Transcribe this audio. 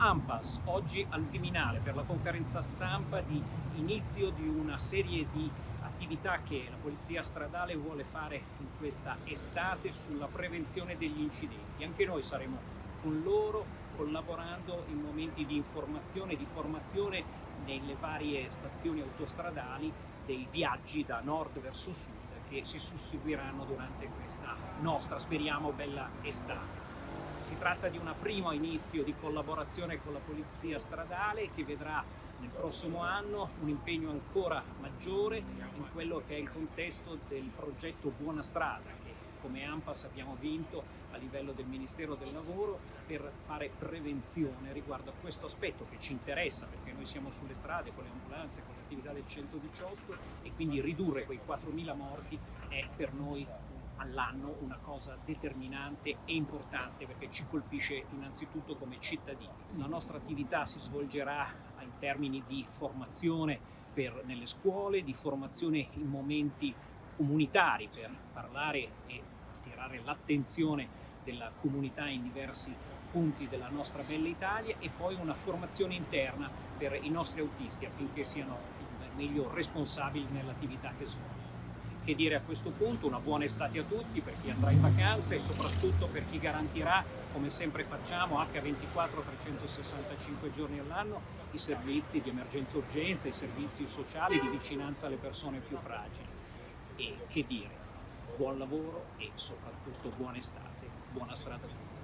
AMPAS, oggi al Viminale per la conferenza stampa di inizio di una serie di attività che la Polizia Stradale vuole fare in questa estate sulla prevenzione degli incidenti. Anche noi saremo con loro collaborando in momenti di informazione e di formazione nelle varie stazioni autostradali dei viaggi da nord verso sud che si susseguiranno durante questa nostra, speriamo, bella estate. Si tratta di un primo inizio di collaborazione con la Polizia Stradale che vedrà nel prossimo anno un impegno ancora maggiore in quello che è il contesto del progetto Buona Strada che come AMPAS abbiamo vinto a livello del Ministero del Lavoro per fare prevenzione riguardo a questo aspetto che ci interessa perché noi siamo sulle strade con le ambulanze, con l'attività del 118 e quindi ridurre quei 4.000 morti è per noi all'anno una cosa determinante e importante perché ci colpisce innanzitutto come cittadini. La nostra attività si svolgerà in termini di formazione per, nelle scuole, di formazione in momenti comunitari per parlare e attirare l'attenzione della comunità in diversi punti della nostra bella Italia e poi una formazione interna per i nostri autisti affinché siano meglio responsabili nell'attività che svolgono. Che dire a questo punto? Una buona estate a tutti per chi andrà in vacanza e soprattutto per chi garantirà, come sempre facciamo, H24 365 giorni all'anno, i servizi di emergenza urgenza, i servizi sociali di vicinanza alle persone più fragili. E che dire? Buon lavoro e soprattutto buona estate, buona strada a tutti.